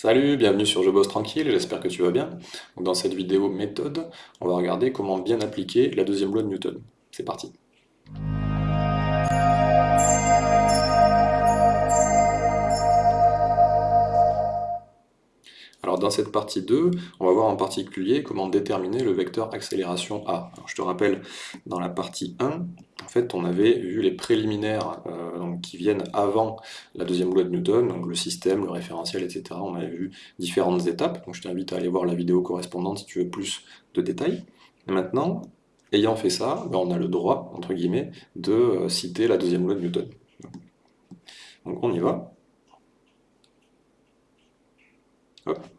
Salut, bienvenue sur Je bosse tranquille, j'espère que tu vas bien. dans cette vidéo méthode, on va regarder comment bien appliquer la deuxième loi de Newton. C'est parti. Alors dans cette partie 2, on va voir en particulier comment déterminer le vecteur accélération A. je te rappelle, dans la partie 1, en fait, on avait vu les préliminaires euh, qui viennent avant la deuxième loi de Newton, donc le système, le référentiel, etc. On avait vu différentes étapes, donc je t'invite à aller voir la vidéo correspondante si tu veux plus de détails. Maintenant, ayant fait ça, ben, on a le droit, entre guillemets, de euh, citer la deuxième loi de Newton. Donc on y va. Hop.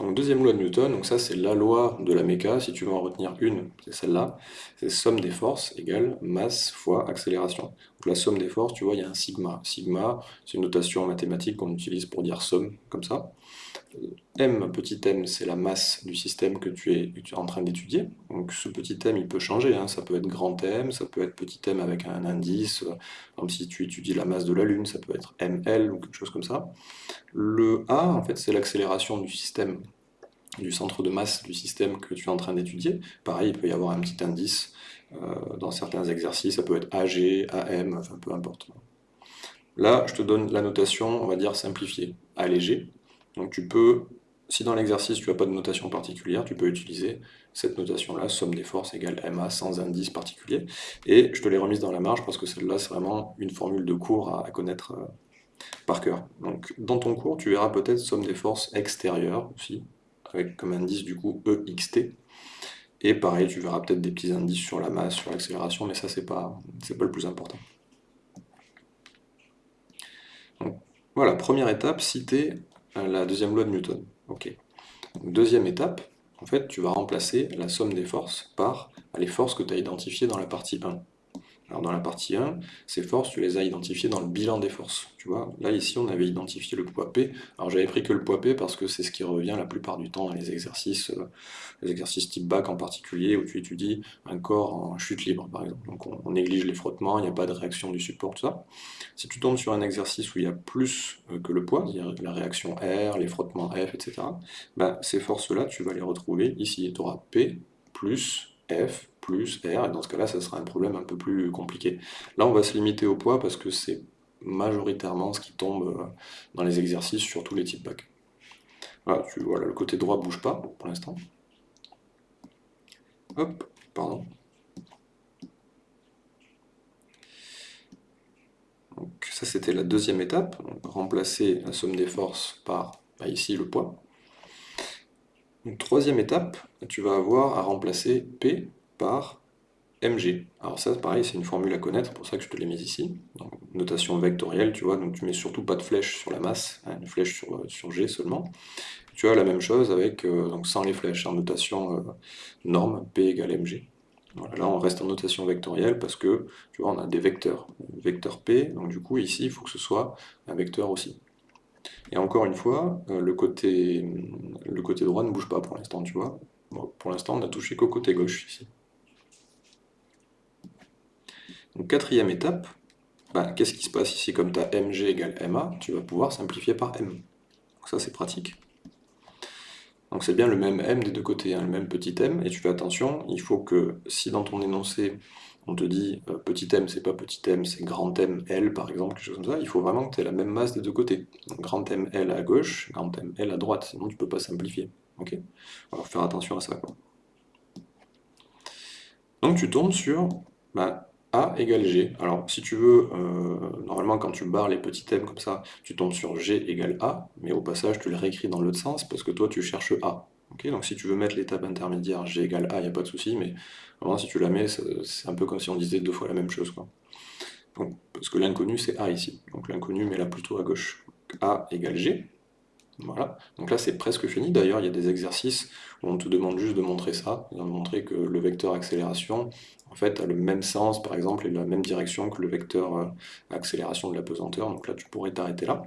Donc deuxième loi de Newton, donc ça c'est la loi de la méca, si tu veux en retenir une, c'est celle-là, c'est somme des forces égale masse fois accélération. Donc la somme des forces, tu vois, il y a un sigma. Sigma, c'est une notation mathématique qu'on utilise pour dire somme, comme ça. M, petit m, c'est la masse du système que tu es, en train d'étudier. Donc ce petit m, il peut changer, hein. ça peut être grand M, ça peut être petit m avec un indice, comme si tu étudies la masse de la Lune, ça peut être ml ou quelque chose comme ça. Le A, en fait, c'est l'accélération du système, du centre de masse du système que tu es en train d'étudier. Pareil, il peut y avoir un petit indice euh, dans certains exercices, ça peut être AG, AM, enfin peu importe. Là, je te donne la notation, on va dire simplifiée, allégée. Donc tu peux, si dans l'exercice tu n'as pas de notation particulière, tu peux utiliser cette notation-là, somme des forces égale MA sans indice particulier. Et je te l'ai remise dans la marge parce que celle-là, c'est vraiment une formule de cours à, connaître euh, par cœur. Donc dans ton cours, tu verras peut-être somme des forces extérieures aussi, avec comme indice du coup EXT. Et pareil, tu verras peut-être des petits indices sur la masse, sur l'accélération, mais ça c'est pas, pas le plus important. voilà, première étape, citer la deuxième loi de Newton. Ok. Deuxième étape, en fait, tu vas remplacer la somme des forces par les forces que tu as identifiées dans la partie 1. Alors dans la partie 1, ces forces, tu les as identifiées dans le bilan des forces. Tu vois, là ici on avait identifié le poids P. Alors j'avais pris que le poids P parce que c'est ce qui revient la plupart du temps dans les exercices, euh, les exercices type bac en particulier, où tu étudies un corps en chute libre par exemple. Donc on, néglige les frottements, il n'y a pas de réaction du support, tout ça. Si tu tombes sur un exercice où il y a plus euh, que le poids, c'est-à-dire la réaction R, les frottements F, etc., ben, ces forces-là, tu vas les retrouver ici. Tu auras P plus F plus R, et dans ce cas-là, ça sera un problème un peu plus compliqué. Là, on va se limiter au poids parce que c'est majoritairement ce qui tombe euh, dans les exercices sur tous les types bac. Voilà, tu, le côté droit bouge pas pour l'instant. Hop, pardon. Donc ça c'était la deuxième étape, remplacer la somme des forces par bah, ici le poids. troisième étape, tu vas avoir à remplacer P par mg. Alors ça, pareil, c'est une formule à connaître, pour ça que je te l'ai mise ici. notation vectorielle, tu vois, donc tu mets surtout pas de flèche sur la masse, hein, une flèche sur, euh, sur, g seulement. Tu as la même chose avec, euh, donc sans les flèches, en notation euh, norme, p égale mg. là, on reste en notation vectorielle parce que, tu vois, on a des vecteurs. Vecteur p, donc du coup, ici, il faut que ce soit un vecteur aussi. Et encore une fois, le, côté, le côté droit ne bouge pas pour l'instant, tu vois. pour l'instant, on a touché qu'au côté gauche ici. Quatrième étape, bah, qu'est-ce qui se passe ici Comme tu as mg égale ma, tu vas pouvoir simplifier par m. Ça c'est pratique. Donc c'est bien le même m des deux côtés, hein, le même petit m, et tu fais attention, il faut que si dans ton énoncé on te dit euh, petit m c'est pas petit m, c'est grand m L par exemple, quelque chose comme ça, il faut vraiment que tu aies la même masse des deux côtés. Donc grand m L à gauche, grand m L à droite, sinon tu peux pas simplifier. Ok? Faire attention à ça. Donc tu tombes sur bah, a égale G. Alors, si tu veux, euh, normalement, quand tu barres les petits thèmes comme ça, tu tombes sur G égale A, mais au passage, tu le réécris dans l'autre sens, parce que toi, tu cherches A. donc si tu veux mettre l'étape intermédiaire G égale A, il n'y a pas de souci, mais vraiment, si tu la mets, c'est un peu comme si on disait deux fois la même chose. Quoi. parce que l'inconnu, c'est A ici. Donc l'inconnu, met là plutôt à gauche. A égale G. Voilà. Donc là, c'est presque fini. D'ailleurs, il y a des exercices où on te demande juste de montrer ça, de montrer que le vecteur accélération, en fait, a le même sens, par exemple, et la même direction que le vecteur euh, accélération de la pesanteur. Donc là, tu pourrais t'arrêter là.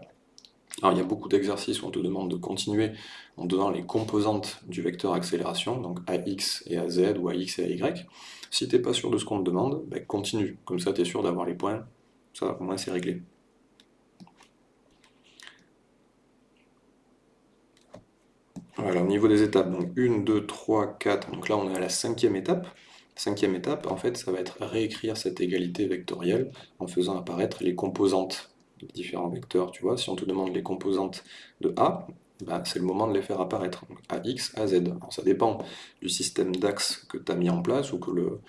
Alors, il y a beaucoup d'exercices où on te demande de continuer en donnant les composantes du vecteur accélération, donc AX et AZ ou AX et AY. Si tu n'es pas sûr de ce qu'on te demande, ben, continue. Comme ça, tu es sûr d'avoir les points. Ça, au moins, c'est réglé. Voilà, au niveau des étapes, donc 1, 2, 3, 4, donc là on est à la cinquième étape. Cinquième étape, en fait, ça va être réécrire cette égalité vectorielle en faisant apparaître les composantes des différents vecteurs. Tu vois, si on te demande les composantes de A, bah, c'est le moment de les faire apparaître. AX, AZ. Ça dépend du système d'axes que tu as mis en place ou que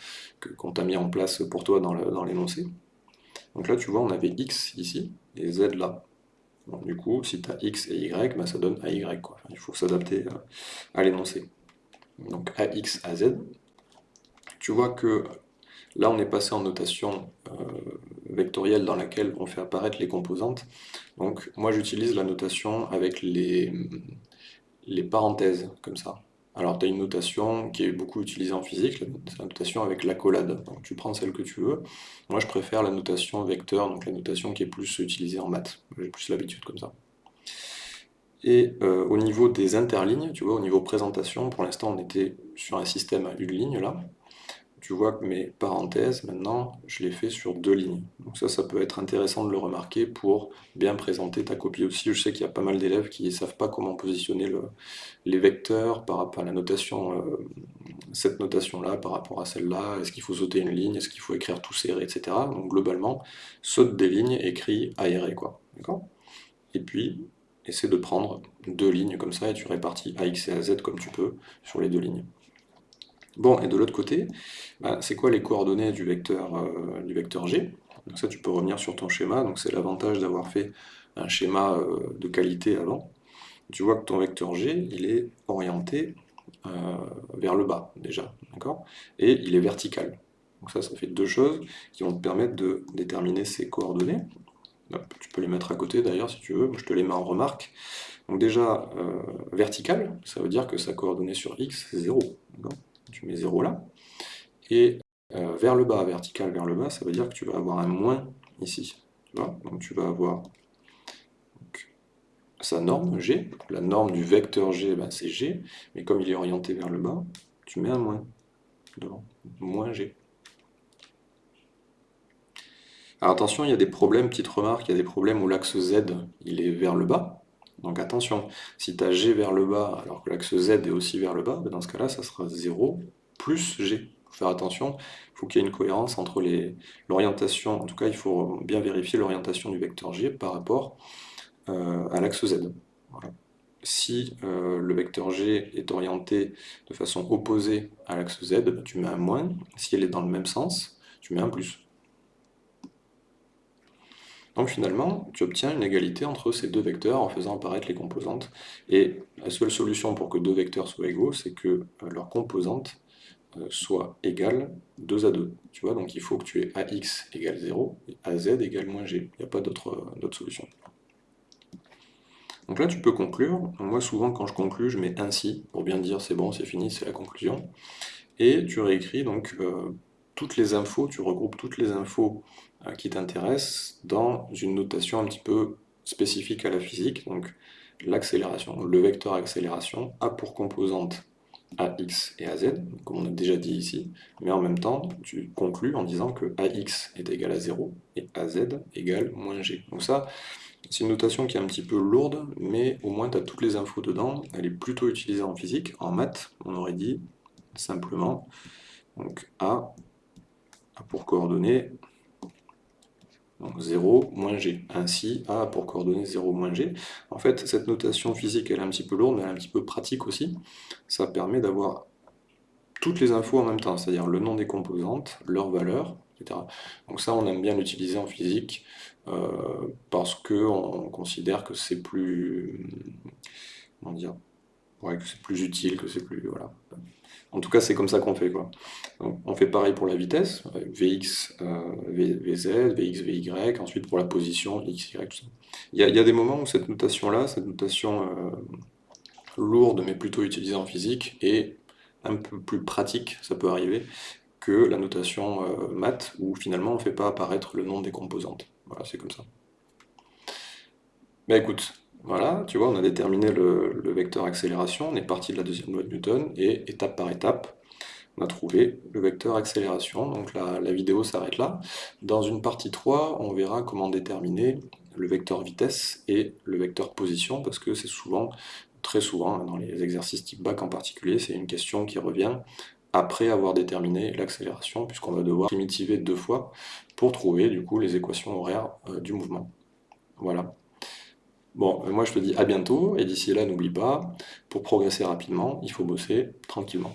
qu'on t'a mis en place pour toi dans l'énoncé. Donc là, tu vois, on avait X ici et Z là. Du coup, si tu as X et Y, bah, ça donne AY. Quoi. il faut s'adapter à l'énoncé. Donc AX, AZ. Tu vois que là, on est passé en notation euh, vectorielle dans laquelle on fait apparaître les composantes. Donc moi, j'utilise la notation avec les, les parenthèses, comme ça. Alors, tu as une notation qui est beaucoup utilisée en physique, la notation avec l'accolade. Tu prends celle que tu veux. Moi, je préfère la notation vecteur, donc la notation qui est plus utilisée en maths. J'ai plus l'habitude comme ça. Et euh, au niveau des interlignes, tu vois, au niveau présentation, pour l'instant, on était sur un système à une ligne, là tu vois que mes parenthèses, maintenant, je les fais sur deux lignes. Donc ça, ça peut être intéressant de le remarquer pour bien présenter ta copie aussi. Je sais qu'il y a pas mal d'élèves qui ne savent pas comment positionner les vecteurs par rapport à la notation, euh, cette notation-là par rapport à celle-là. Est-ce qu'il faut sauter une ligne? Est-ce qu'il faut écrire tout serré, etc. Donc globalement, saute des lignes, écris aéré, quoi. D'accord? Et puis, essaie de prendre deux lignes comme ça et tu répartis AX et AZ comme tu peux sur les deux lignes. Bon, et de l'autre côté, bah, c'est quoi les coordonnées du vecteur, euh, du vecteur G? Donc ça, tu peux revenir sur ton schéma, donc c'est l'avantage d'avoir fait un schéma euh, de qualité avant. Tu vois que ton vecteur G, il est orienté euh, vers le bas, déjà, d'accord? Et il est vertical. Donc ça, ça fait deux choses qui vont te permettre de déterminer ces coordonnées. tu peux les mettre à côté d'ailleurs si tu veux, je te les mets en remarque. Donc déjà, vertical, ça veut dire que sa coordonnée sur x, c'est 0 tu mets 0 là, et euh, vers le bas, vertical vers le bas, ça veut dire que tu vas avoir un moins ici. donc tu vas avoir sa norme G, la norme du vecteur G, ben, c'est G, mais comme il est orienté vers le bas, tu mets un moins devant, moins G. Alors attention, il y a des problèmes, petite remarque, il y a des problèmes où l'axe Z, il est vers le bas, donc attention, si tu as G vers le bas alors que l'axe Z est aussi vers le bas, ben, dans ce cas-là, ça sera 0 plus G. Il faut faire attention, il faut qu'il y ait une cohérence entre l'orientation, en tout cas il faut bien vérifier l'orientation du vecteur G par rapport euh, à l'axe Z. Si euh, le vecteur G est orienté de façon opposée à l'axe Z, ben, tu mets un moins. Si elle est dans le même sens, tu mets un plus. Donc finalement, tu obtiens une égalité entre ces deux vecteurs en faisant apparaître les composantes. Et la seule solution pour que deux vecteurs soient égaux, c'est que euh, leurs composantes euh, soient égales 2 à 2. Tu vois, donc il faut que tu aies AX égale 0 et AZ égale moins G. Il n'y a pas d'autre euh, solution. Donc là, tu peux conclure. Moi, souvent, quand je conclue, je mets ainsi, pour bien dire c'est bon, c'est fini, c'est la conclusion. Et tu réécris donc toutes les infos, tu regroupes toutes les infos qui t'intéressent dans une notation un petit peu spécifique à la physique, donc l'accélération, le vecteur accélération a pour composante AX et AZ, comme on a déjà dit ici, mais en même temps, tu conclus en disant que AX est égal à 0 et AZ égale moins G. Donc ça, c'est une notation qui est un petit peu lourde, mais au moins tu as toutes les infos dedans, elle est plutôt utilisée en physique. En maths, on aurait dit simplement donc A pour coordonnées 0 moins g. Ainsi, A pour coordonnées 0 moins g. En fait, cette notation physique, elle est un petit peu lourde, mais elle est un petit peu pratique aussi. Ça permet d'avoir toutes les infos en même temps, c'est-à-dire le nom des composantes, leur valeur, etc. Donc ça, on aime bien l'utiliser en physique, euh, parce qu'on considère que c'est plus... comment dire Que c'est plus utile, que c'est plus... Voilà. En tout cas, c'est comme ça qu'on fait. Quoi. on fait pareil pour la vitesse, Vx, euh, Vz, Vx, Vy, ensuite pour la position, x, y, tout ça. Il y, a, des moments où cette notation-là, cette notation euh, lourde, mais plutôt utilisée en physique, est un peu plus pratique, ça peut arriver, que la notation euh, math, où finalement on ne fait pas apparaître le nom des composantes. Voilà, c'est comme ça. Mais écoute, voilà, tu vois, on a déterminé le, vecteur accélération, on est parti de la deuxième loi de Newton, et étape par étape, on a trouvé le vecteur accélération, donc la, vidéo s'arrête là. Dans une partie 3, on verra comment déterminer le vecteur vitesse et le vecteur position, parce que c'est souvent très souvent, hein, dans les exercices type bac en particulier, c'est une question qui revient après avoir déterminé l'accélération, puisqu'on va devoir primitiver deux fois pour trouver du coup les équations horaires euh, du mouvement. Voilà. Bon, moi je te dis à bientôt, et d'ici là n'oublie pas, pour progresser rapidement, il faut bosser tranquillement.